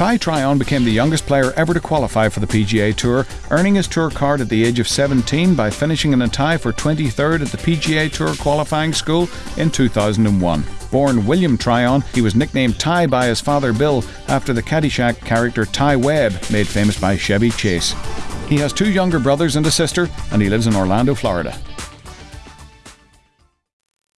Ty Tryon became the youngest player ever to qualify for the PGA Tour, earning his tour card at the age of 17 by finishing in a tie for 23rd at the PGA Tour qualifying school in 2001. Born William Tryon, he was nicknamed Ty by his father Bill after the Caddyshack character Ty Webb, made famous by Chevy Chase. He has two younger brothers and a sister, and he lives in Orlando, Florida.